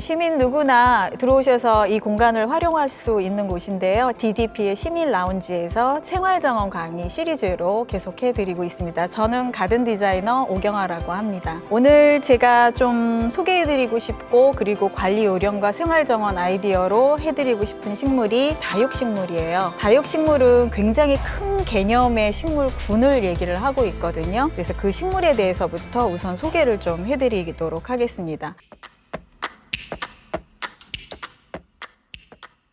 시민 누구나 들어오셔서 이 공간을 활용할 수 있는 곳인데요. DDP의 시민 라운지에서 생활정원 강의 시리즈로 계속해드리고 있습니다. 저는 가든 디자이너 오경아라고 합니다. 오늘 제가 좀 소개해드리고 싶고 그리고 관리 요령과 생활정원 아이디어로 해드리고 싶은 식물이 다육식물이에요. 다육식물은 굉장히 큰 개념의 식물군을 얘기를 하고 있거든요. 그래서 그 식물에 대해서부터 우선 소개를 좀 해드리도록 하겠습니다.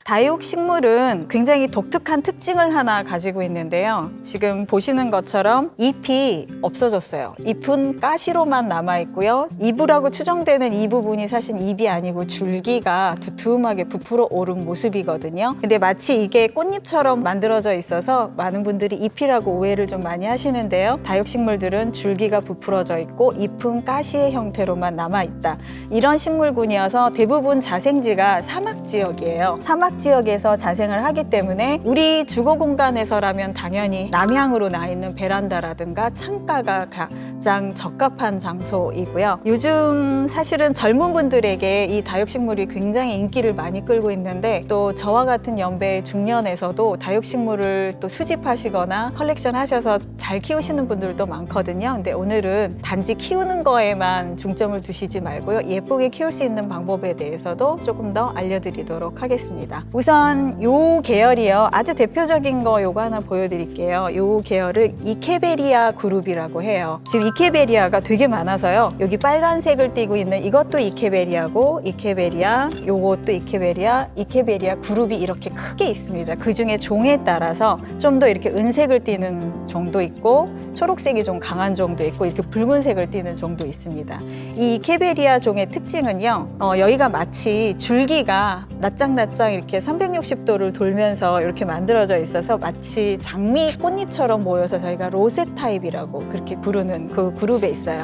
다육식물은 굉장히 독특한 특징을 하나 가지고 있는데요. 지금 보시는 것처럼 잎이 없어졌어요. 잎은 가시로만 남아있고요. 잎이라고 추정되는 이 부분이 사실 잎이 아니고 줄기가 두툼하게 부풀어 오른 모습이거든요. 근데 마치 이게 꽃잎처럼 만들어져 있어서 많은 분들이 잎이라고 오해를 좀 많이 하시는데요. 다육 식물들은 줄기가 부풀어져 있고 잎은 가시의 형태로만 남아있다. 이런 식물군이어서 대부분 자생지가 사막 지역이에요. 사막 지역에서 자생을 하기 때문에 우리 주거 공간에서라면 당연히 남향으로 나 있는 베란다라든가 창가가 가장 적합한 장소이고요. 요즘 사실은 젊은 분들에게 이 다육식물이 굉장히 인기를 많이 끌고 있는데 또 저와 같은 연배의 중년에서도 다육식물을 또 수집하시거나 컬렉션 하셔서 잘 키우시는 분들도 많거든요. 근데 오늘은 단지 키우는 거에만 중점을 두시지 말고요. 예쁘게 키울 수 있는 방법에 대해서도 조금 더 알려드리도록 하겠습니다. 우선 요 계열이요. 아주 대표적인 거 요거 하나 보여드릴게요. 요 계열을 Echeveria 그룹이라고 해요. 지금 이케베리아가 되게 많아서요. 여기 빨간색을 띠고 있는 이것도 이케베리아고 이케베리아, 요것도 이케베리아, 이케베리아 그룹이 이렇게 크게 있습니다. 그 중에 종에 따라서 좀 더 이렇게 은색을 띠는 종도 있고 초록색이 좀 강한 종도 있고 이렇게 붉은색을 띠는 종도 있습니다. 이 이케베리아 종의 특징은요. 어, 여기가 마치 줄기가 낯장낯장 이렇게 360도를 돌면서 이렇게 만들어져 있어서 마치 장미 꽃잎처럼 모여서 저희가 로셋 타입이라고 그렇게 부르는 그 그룹에 있어요.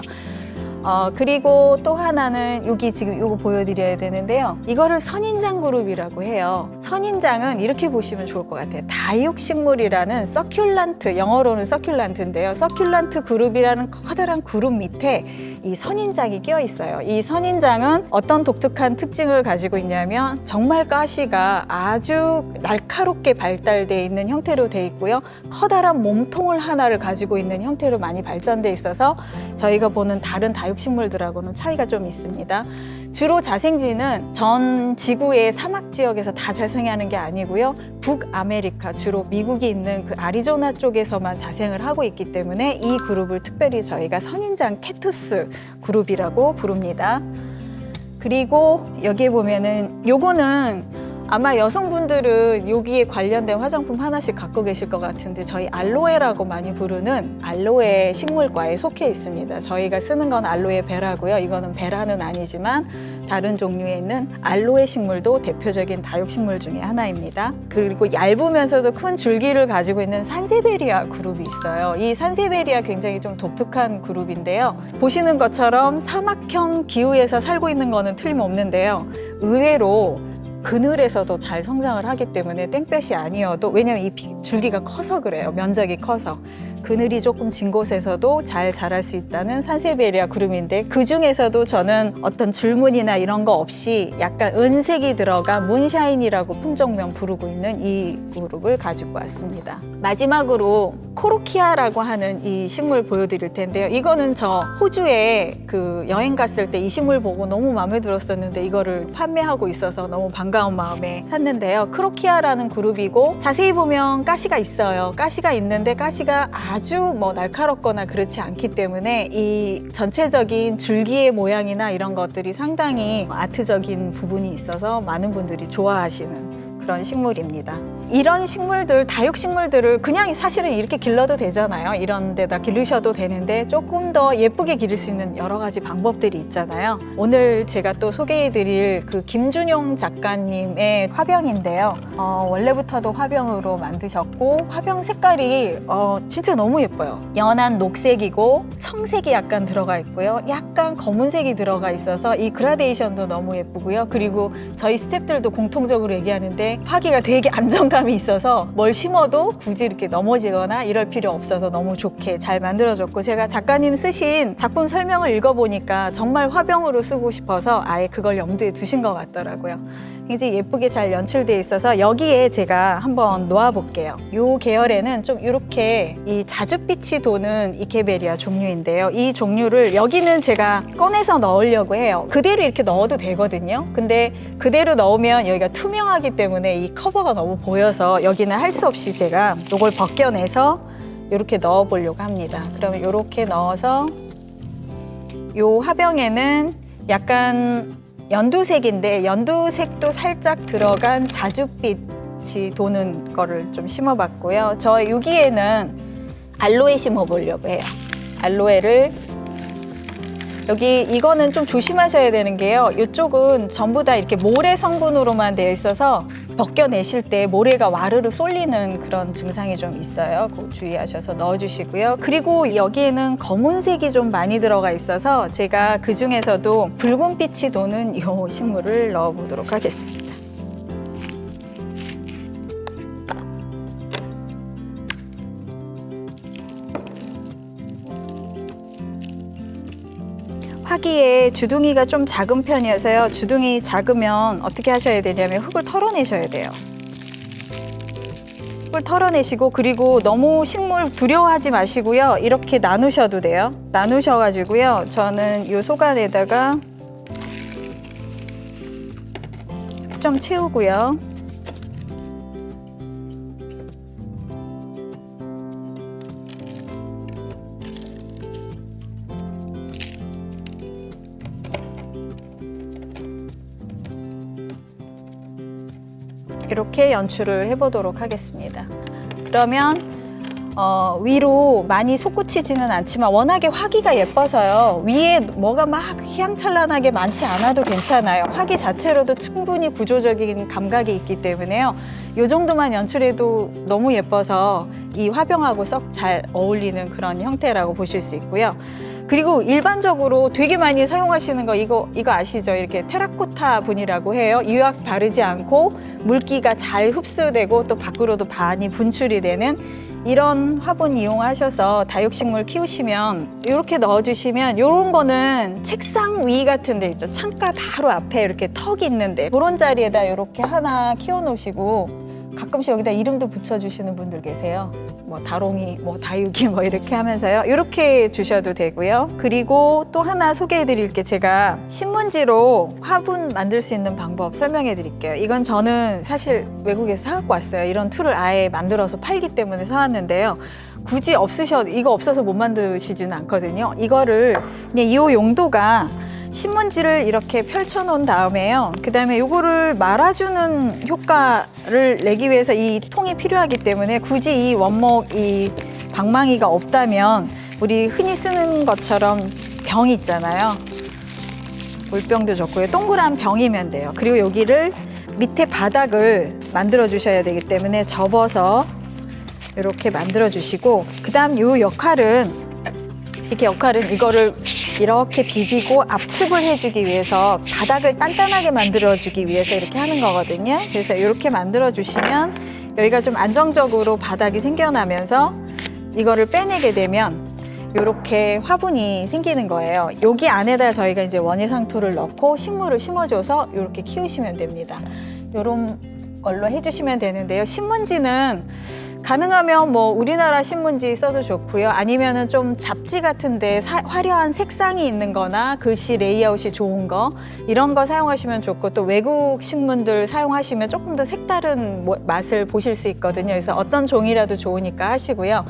어, 그리고 또 하나는 여기 지금 이거 보여드려야 되는데요. 이거를 선인장 그룹이라고 해요. 선인장은 이렇게 보시면 좋을 것 같아요. 다육식물이라는 서큘란트, 영어로는 서큘란트인데요. 서큘란트 그룹이라는 커다란 그룹 밑에 이 선인장이 끼어 있어요. 이 선인장은 어떤 독특한 특징을 가지고 있냐면 정말 가시가 아주 날카롭게 발달되어 있는 형태로 되어 있고요. 커다란 몸통을 하나를 가지고 있는 형태로 많이 발전돼 있어서 저희가 보는 다른 다육 식물들하고는 차이가 좀 있습니다. 주로 자생지는 전 지구의 사막 지역에서 다 자생하는 게 아니고요. 북아메리카, 주로 미국이 있는 그 아리조나 쪽에서만 자생을 하고 있기 때문에 이 그룹을 특별히 저희가 선인장 cactus 그룹이라고 부릅니다. 그리고 여기에 보면은 요거는 아마 여성분들은 여기에 관련된 화장품 하나씩 갖고 계실 것 같은데 저희 알로에라고 많이 부르는 알로에 식물과에 속해 있습니다. 저희가 쓰는 건 알로에 베라고요. 이거는 베라는 아니지만 다른 종류에 있는 알로에 식물도 대표적인 다육식물 중에 하나입니다. 그리고 얇으면서도 큰 줄기를 가지고 있는 산세베리아 그룹이 있어요. 이 산세베리아 굉장히 좀 독특한 그룹인데요. 보시는 것처럼 사막형 기후에서 살고 있는 거는 틀림없는데요. 의외로 그늘에서도 잘 성장을 하기 때문에 땡볕이 아니어도 왜냐면 이 비- 줄기가 커서 그래요. 면적이 커서 그늘이 조금 진 곳에서도 잘 자랄 수 있다는 산세베리아 그룹인데 그 중에서도 저는 어떤 줄무늬나 이런 거 없이 약간 은색이 들어간 문샤인이라고 품종명 부르고 있는 이 그룹을 가지고 왔습니다. 마지막으로 코로키아라고 하는 이 식물 보여드릴 텐데요. 이거는 저 호주에 그 여행 갔을 때 이 식물 보고 너무 마음에 들었었는데 이거를 판매하고 있어서 너무 반가운 마음에 샀는데요. 크로키아라는 그룹이고 자세히 보면 가시가 있어요. 가시가 있는데 가시가 아주 뭐 날카롭거나 그렇지 않기 때문에 이 전체적인 줄기의 모양이나 이런 것들이 상당히 아트적인 부분이 있어서 많은 분들이 좋아하시는 그런 식물입니다. 이런 식물들, 다육식물들을 그냥 사실은 이렇게 길러도 되잖아요. 이런 데다 기르셔도 되는데 조금 더 예쁘게 기를 수 있는 여러 가지 방법들이 있잖아요. 오늘 제가 또 소개해드릴 그 김준용 작가님의 화병인데요. 어, 원래부터도 화병으로 만드셨고 화병 색깔이 어, 진짜 너무 예뻐요. 연한 녹색이고 청색이 약간 들어가 있고요. 약간 검은색이 들어가 있어서 이 그라데이션도 너무 예쁘고요. 그리고 저희 스탭들도 공통적으로 얘기하는데 화기가 되게 안정감 안정감이 있어서 뭘 심어도 굳이 이렇게 넘어지거나 이럴 필요 없어서 너무 좋게 잘 만들어졌고 제가 작가님 쓰신 작품 설명을 읽어보니까 정말 화병으로 쓰고 싶어서 아예 그걸 염두에 두신 것 같더라고요. 굉장히 예쁘게 잘 연출돼 있어서 여기에 제가 한번 놓아볼게요. 이 계열에는 좀 이렇게 이 자줏빛이 도는 이케베리아 종류인데요. 이 종류를 여기는 제가 꺼내서 넣으려고 해요. 그대로 이렇게 넣어도 되거든요. 근데 그대로 넣으면 여기가 투명하기 때문에 이 커버가 너무 보여서 여기는 할 수 없이 제가 이걸 벗겨내서 이렇게 넣어 보려고 합니다. 그러면 이렇게 넣어서 이 화병에는 약간 연두색인데 연두색도 살짝 들어간 자줏빛이 도는 거를 좀 심어봤고요. 저 여기에는 알로에 심어보려고 해요. 알로에를 여기 이거는 좀 조심하셔야 되는 게요. 이쪽은 전부 다 이렇게 모래 성분으로만 되어 있어서 벗겨내실 때 모래가 와르르 쏠리는 그런 증상이 좀 있어요. 그거 주의하셔서 넣어주시고요. 그리고 여기에는 검은색이 좀 많이 들어가 있어서 제가 그 중에서도 붉은빛이 도는 이 식물을 넣어보도록 하겠습니다. 화기에 주둥이가 좀 작은 편이어서요. 주둥이 작으면 어떻게 하셔야 되냐면 흙을 털어내셔야 돼요. 흙을 털어내시고 그리고 너무 식물 두려워하지 마시고요. 이렇게 나누셔도 돼요. 나누셔가지고요. 저는 이 소간에다가 좀 채우고요. 이렇게 연출을 해보도록 하겠습니다. 그러면 어, 위로 많이 솟구치지는 않지만 워낙에 화기가 예뻐서요. 위에 뭐가 막 휘황찬란하게 많지 않아도 괜찮아요. 화기 자체로도 충분히 구조적인 감각이 있기 때문에요. 이 정도만 연출해도 너무 예뻐서 이 화병하고 썩 잘 어울리는 그런 형태라고 보실 수 있고요. 그리고 일반적으로 되게 많이 사용하시는 거 이거 이거 아시죠? 이렇게 테라코타 분이라고 해요. 유약 바르지 않고 물기가 잘 흡수되고 또 밖으로도 많이 분출이 되는 이런 화분 이용하셔서 다육식물 키우시면 이렇게 넣어주시면 이런 거는 책상 위 같은 데 있죠. 창가 바로 앞에 이렇게 턱이 있는데 그런 자리에다 이렇게 하나 키워놓으시고 가끔씩 여기다 이름도 붙여주시는 분들 계세요. 뭐 다롱이, 뭐 다육이 뭐 이렇게 하면서요. 이렇게 주셔도 되고요. 그리고 또 하나 소개해드릴 게 제가 신문지로 화분 만들 수 있는 방법 설명해드릴게요. 이건 저는 사실 외국에서 사갖고 왔어요. 이런 tool을 아예 만들어서 팔기 때문에 사왔는데요. 굳이 없으셔도 이거 없어서 못 만드시지는 않거든요. 이거를 그냥 이 용도가 신문지를 이렇게 펼쳐 놓은 다음에요. 그 다음에 요거를 말아주는 효과를 내기 위해서 이 통이 필요하기 때문에 굳이 이 원목 이 방망이가 없다면 우리 흔히 쓰는 것처럼 병 있잖아요. 물병도 좋고요. 동그란 병이면 돼요. 그리고 여기를 밑에 바닥을 만들어 주셔야 되기 때문에 접어서 이렇게 만들어 주시고 그 다음 요 역할은 이렇게 역할은 이거를 이렇게 비비고 압축을 해주기 위해서 바닥을 단단하게 만들어주기 위해서 이렇게 하는 거거든요. 그래서 이렇게 만들어주시면 여기가 좀 안정적으로 바닥이 생겨나면서 이거를 빼내게 되면 이렇게 화분이 생기는 거예요. 여기 안에다 저희가 이제 원예상토를 넣고 식물을 심어줘서 이렇게 키우시면 됩니다. 이런 걸로 해주시면 되는데요. 신문지는 가능하면 뭐 우리나라 신문지 써도 좋고요. 아니면은 좀 잡지 같은데 사- 화려한 색상이 있는 거나 글씨 레이아웃이 좋은 거 이런 거 사용하시면 좋고 또 외국 신문들 사용하시면 조금 더 색다른 모- 맛을 보실 수 있거든요. 그래서 어떤 종이라도 좋으니까 하시고요.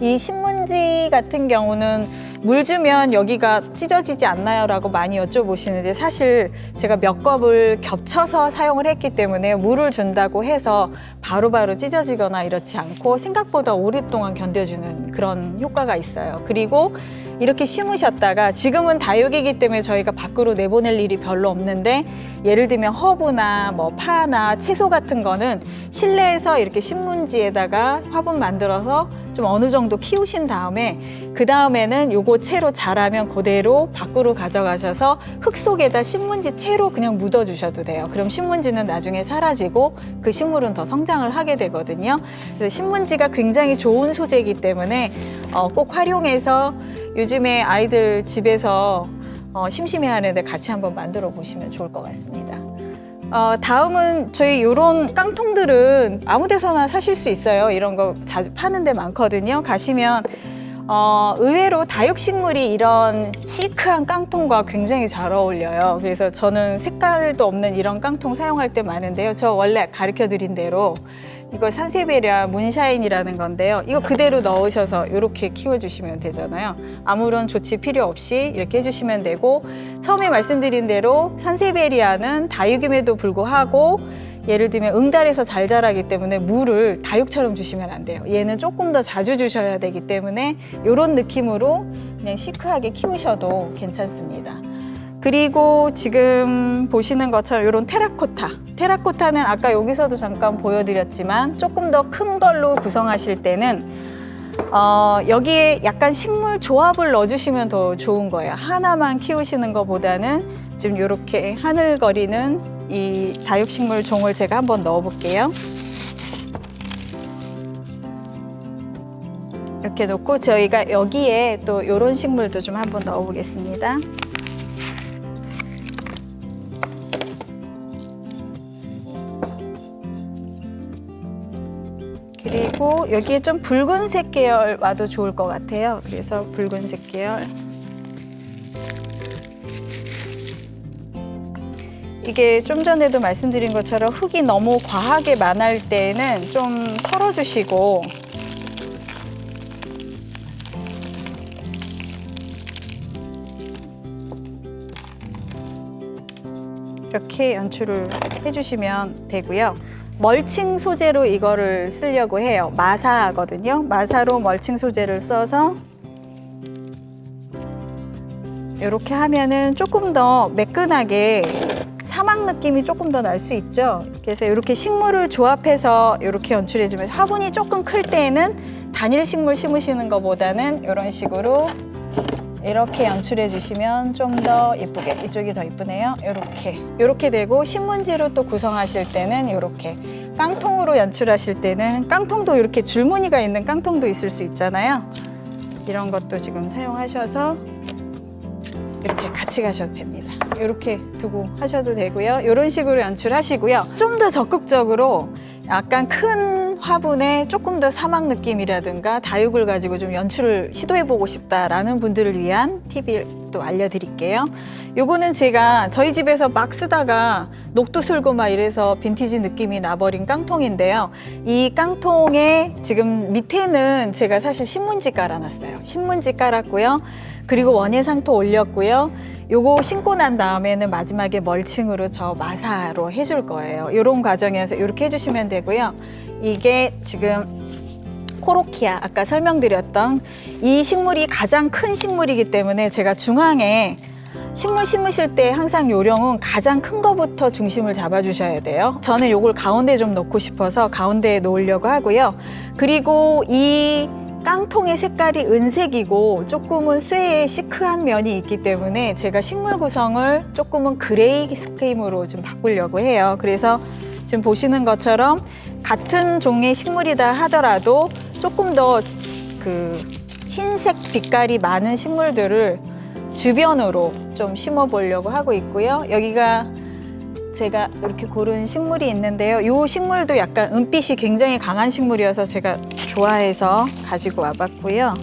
이 신문지 같은 경우는 물 주면 여기가 찢어지지 않나요? 라고 많이 여쭤보시는데 사실 제가 몇 컵을 겹쳐서 사용을 했기 때문에 물을 준다고 해서 바로 바로 찢어지거나 이렇지 않고 생각보다 오랫동안 견뎌주는 그런 효과가 있어요. 그리고 이렇게 심으셨다가 지금은 다육이기 때문에 저희가 밖으로 내보낼 일이 별로 없는데 예를 들면 허브나 뭐 파나 채소 같은 거는 실내에서 이렇게 신문지에다가 화분 만들어서 좀좀 어느 정도 키우신 다음에 그 다음에는 요거 채로 자라면 그대로 밖으로 가져가셔서 흙 속에다 신문지 채로 그냥 묻어 주셔도 돼요. 그럼 신문지는 나중에 사라지고 그 식물은 더 성장을 하게 되거든요. 그래서 신문지가 굉장히 좋은 소재이기 때문에 어, 꼭 활용해서 요즘에 아이들 집에서 어, 심심해하는데 같이 한번 만들어 보시면 좋을 것 같습니다. 어, 다음은 저희 이런 깡통들은 아무 데서나 사실 수 있어요. 이런 거 자주 파는 데 많거든요. 가시면 어, 의외로 다육식물이 이런 시크한 깡통과 굉장히 잘 어울려요. 그래서 저는 색깔도 없는 이런 깡통 사용할 때 많은데요. 저 원래 가르쳐 드린 대로 이거 산세베리아 문샤인이라는 건데요. 이거 그대로 넣으셔서 이렇게 키워주시면 되잖아요. 아무런 조치 필요 없이 이렇게 해주시면 되고 처음에 말씀드린 대로 산세베리아는 다육임에도 불구하고 예를 들면 응달에서 잘 자라기 때문에 물을 다육처럼 주시면 안 돼요. 얘는 조금 더 자주 주셔야 되기 때문에 이런 느낌으로 그냥 시크하게 키우셔도 괜찮습니다. 그리고 지금 보시는 것처럼 이런 테라코타. 테라코타는 아까 여기서도 잠깐 보여드렸지만 조금 더 큰 걸로 구성하실 때는 어, 여기에 약간 식물 조합을 넣어주시면 더 좋은 거예요. 하나만 키우시는 것보다는 지금 이렇게 하늘거리는 이 다육식물 종을 제가 한번 넣어볼게요. 이렇게 놓고 저희가 여기에 또 이런 식물도 좀 한번 넣어보겠습니다. 그리고 여기에 좀 붉은색 계열 와도 좋을 것 같아요. 그래서 붉은색 계열. 이게 좀 전에도 말씀드린 것처럼 흙이 너무 과하게 많을 때는 좀 털어주시고 이렇게 연출을 해주시면 되고요. 멀칭 소재로 이거를 쓰려고 해요. 마사거든요. 마사로 멀칭 소재를 써서 이렇게 하면은 조금 더 매끈하게 사막 느낌이 조금 더 날 수 있죠. 그래서 이렇게 식물을 조합해서 이렇게 연출해주면 화분이 조금 클 때에는 단일 식물 심으시는 것보다는 이런 식으로 이렇게 연출해 주시면 좀 더 예쁘게 이쪽이 더 예쁘네요. 이렇게. 이렇게 되고 신문지로 또 구성하실 때는 이렇게. 깡통으로 연출하실 때는 깡통도 이렇게 줄무늬가 있는 깡통도 있을 수 있잖아요. 이런 것도 지금 사용하셔서 이렇게 같이 가셔도 됩니다. 이렇게 두고 하셔도 되고요. 이런 식으로 연출하시고요. 좀 더 적극적으로 약간 큰 화분에 조금 더 사막 느낌이라든가 다육을 가지고 좀 연출을 시도해보고 싶다라는 분들을 위한 팁을 또 알려드릴게요. 요거는 제가 저희 집에서 막 쓰다가 녹도 슬고 막 이래서 빈티지 느낌이 나버린 깡통인데요. 이 깡통에 지금 밑에는 제가 사실 신문지 깔아놨어요. 신문지 깔았고요. 그리고 원예상토 올렸고요. 요거 신고 난 다음에는 마지막에 멀칭으로 저 마사로 해줄 거예요. 이런 과정에서 이렇게 해주시면 되고요. 이게 지금 코로키아 아까 설명드렸던 이 식물이 가장 큰 식물이기 때문에 제가 중앙에 식물 심으실 때 항상 요령은 가장 큰 거부터 중심을 잡아주셔야 돼요. 저는 요걸 가운데 좀 넣고 싶어서 가운데에 놓으려고 하고요. 그리고 이 깡통의 색깔이 은색이고 조금은 쇠의 chic한 면이 있기 때문에 제가 식물 구성을 조금은 gray scheme으로 좀 바꾸려고 해요. 그래서 지금 보시는 것처럼 같은 종의 식물이다 하더라도 조금 더 그 흰색 빛깔이 많은 식물들을 주변으로 좀 심어 보려고 하고 있고요. 여기가 제가 이렇게 고른 식물이 있는데요. 이 식물도 약간 은빛이 굉장히 강한 식물이어서 제가 좋아해서 가지고 와봤고요.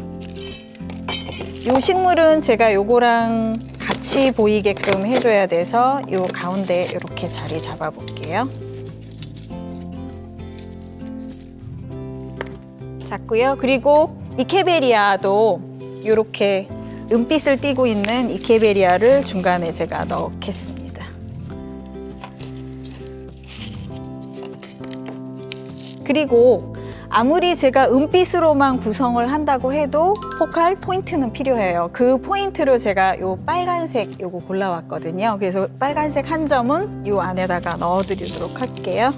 이 식물은 제가 요거랑 같이 보이게끔 해줘야 돼서 이 가운데 이렇게 자리 잡아볼게요. 잡고요. 그리고 이케베리아도 이렇게 은빛을 띠고 있는 이케베리아를 중간에 제가 넣겠습니다. 그리고 아무리 제가 은빛으로만 구성을 한다고 해도 포칼 포인트는 필요해요. 그 포인트로 제가 요 빨간색 요거 골라왔거든요. 그래서 빨간색 한 점은 요 안에다가 넣어 드리도록 할게요.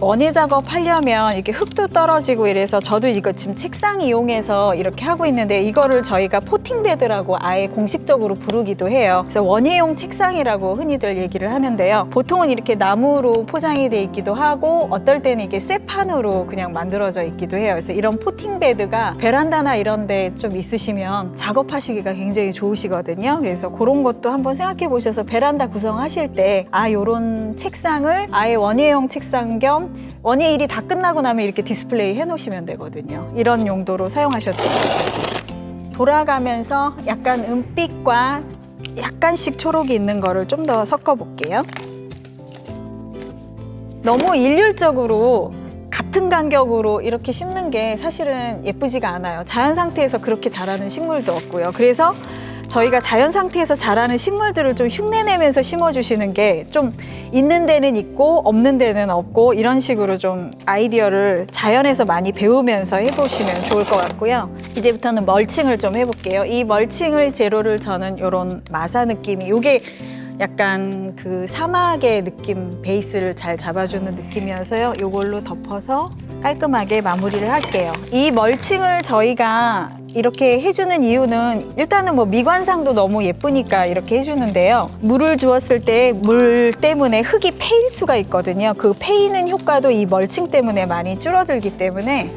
원예 작업하려면 이렇게 흙도 떨어지고 이래서 저도 이거 지금 책상 이용해서 이렇게 하고 있는데 이거를 저희가 potting bed라고 아예 공식적으로 부르기도 해요. 그래서 원예용 책상이라고 흔히들 얘기를 하는데요. 보통은 이렇게 나무로 포장이 돼 있기도 하고 어떨 때는 이게 쇠판으로 그냥 만들어져 있기도 해요. 그래서 이런 potting bed가 베란다나 이런 데 좀 있으시면 작업하시기가 굉장히 좋으시거든요. 그래서 그런 것도 한번 생각해 보셔서 베란다 구성하실 때 아 요런 책상을 아예 원예용 책상 겸 원예 일이 다 끝나고 나면 이렇게 디스플레이 해 놓으시면 되거든요. 이런 용도로 사용하셔도 돼요. 돌아가면서 약간 은빛과 약간씩 초록이 있는 거를 좀 더 섞어 볼게요. 너무 일률적으로 같은 간격으로 이렇게 심는 게 사실은 예쁘지가 않아요. 자연 상태에서 그렇게 자라는 식물도 없고요. 그래서 저희가 자연 상태에서 자라는 식물들을 좀 흉내내면서 심어주시는 게 좀 있는 데는 있고 없는 데는 없고 이런 식으로 좀 아이디어를 자연에서 많이 배우면서 해보시면 좋을 것 같고요. 이제부터는 멀칭을 좀 해볼게요. 이 멀칭을 재료를 저는 이런 마사 느낌이 이게 약간 그 사막의 느낌 베이스를 잘 잡아주는 느낌이어서요. 이걸로 덮어서 깔끔하게 마무리를 할게요. 이 멀칭을 저희가 이렇게 해주는 이유는 일단은 뭐 미관상도 너무 예쁘니까 이렇게 해주는데요. 물을 주었을 때 물 때문에 흙이 패일 수가 있거든요. 그 패이는 효과도 이 멀칭 때문에 많이 줄어들기 때문에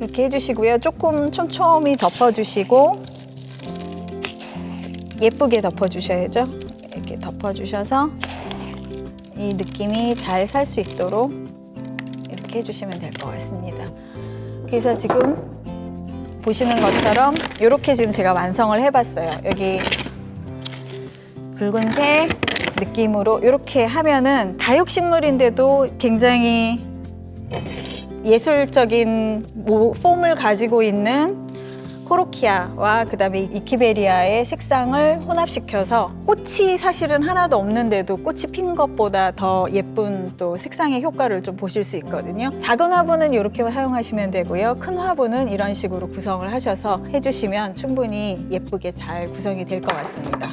이렇게 해주시고요. 조금 촘촘히 덮어주시고 예쁘게 덮어주셔야죠. 이렇게 덮어주셔서 이 느낌이 잘 살 수 있도록 이렇게 해주시면 될 것 같습니다. 그래서 지금 보시는 것처럼 이렇게 지금 제가 완성을 해봤어요. 여기 붉은색 느낌으로 이렇게 하면은 다육식물인데도 굉장히 예술적인 모- 폼을 가지고 있는 코로키아와 그다음에 이키베리아의 색상을 혼합시켜서 꽃이 사실은 하나도 없는데도 꽃이 핀 것보다 더 예쁜 또 색상의 효과를 좀 보실 수 있거든요. 작은 화분은 이렇게 사용하시면 되고요. 큰 화분은 이런 식으로 구성을 하셔서 해주시면 충분히 예쁘게 잘 구성이 될 것 같습니다.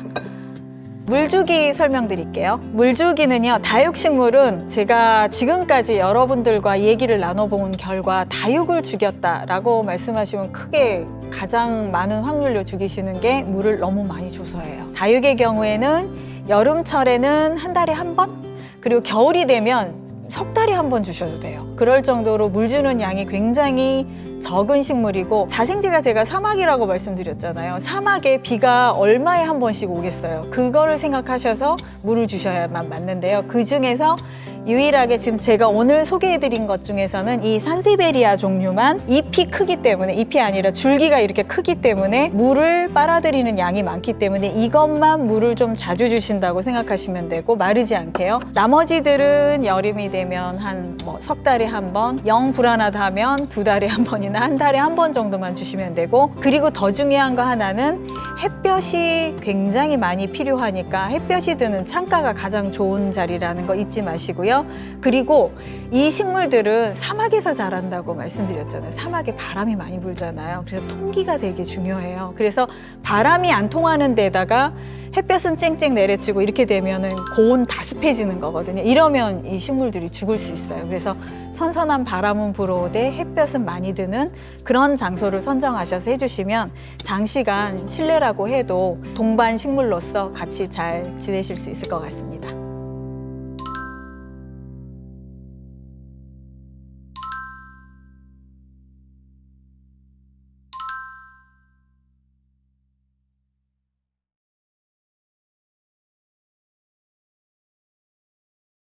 물주기 설명드릴게요. 물주기는요, 다육식물은 제가 지금까지 여러분들과 얘기를 나눠본 결과 다육을 죽였다라고 말씀하시면 크게 가장 많은 확률로 죽이시는 게 물을 너무 많이 줘서예요. 다육의 경우에는 여름철에는 한 달에 한 번, 그리고 겨울이 되면 석 달에 한 번 주셔도 돼요. 그럴 정도로 물 주는 양이 굉장히 적은 식물이고 자생지가 제가 사막이라고 말씀드렸잖아요. 사막에 비가 얼마에 한 번씩 오겠어요. 그거를 생각하셔서 물을 주셔야만 맞는데요. 그 중에서 유일하게 지금 제가 오늘 소개해드린 것 중에서는 이 산세베리아 종류만 잎이 크기 때문에 잎이 아니라 줄기가 이렇게 크기 때문에 물을 빨아들이는 양이 많기 때문에 이것만 물을 좀 자주 주신다고 생각하시면 되고 마르지 않게요. 나머지들은 여름이 되면 한 뭐 석 달에 한 번, 영 불안하다 하면 두 달에 한 번이나 한 달에 한 번 정도만 주시면 되고 그리고 더 중요한 거 하나는 햇볕이 굉장히 많이 필요하니까 햇볕이 드는 창가가 가장 좋은 자리라는 거 잊지 마시 고요. 그리고 이 식물들은 사막에서 자란다고 말씀드렸잖아요. 사막에 바람이 많이 불잖아요. 그래서 통기가 되게 중요해요. 그래서 바람이 안 통하는 데다가 햇볕은 쨍쨍 내려치고 이렇게 되면은 고온 다습해지는 거거든요. 이러면 이 식물들이 죽을 수 있어요. 그래서 선선한 바람은 불어오되 햇볕은 많이 드는 그런 장소를 선정하셔서 해주시면 장시간 실내라고 해도 동반 식물로서 같이 잘 지내실 수 있을 것 같습니다.